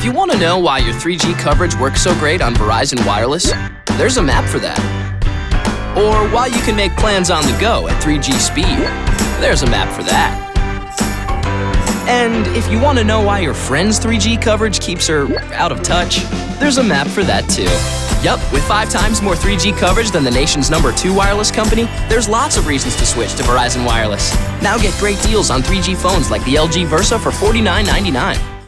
If you want to know why your 3G coverage works so great on Verizon Wireless, there's a map for that. Or why you can make plans on the go at 3G speed, there's a map for that. And if you want to know why your friend's 3G coverage keeps her out of touch, there's a map for that too. Yup, with five times more 3G coverage than the nation's number two wireless company, there's lots of reasons to switch to Verizon Wireless. Now get great deals on 3G phones like the LG Versa for $49.99.